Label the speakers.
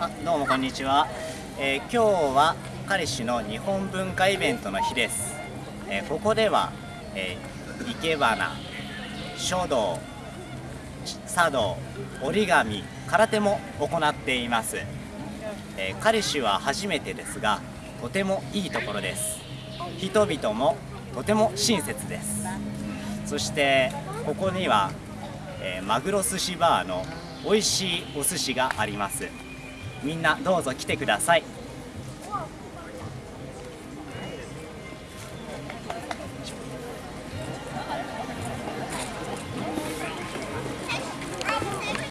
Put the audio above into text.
Speaker 1: あどうもこんにちは、えー今日は彼氏の日本文化イベントの日です、えーここでは、えー生け花書道茶道折り紙空手も行っています、え彼氏は初めてですがとてもいいところです。人々もとても親切です。そしてここには、えマグロ寿司バーの美味しいお寿司があります。みんなどうぞ来てください。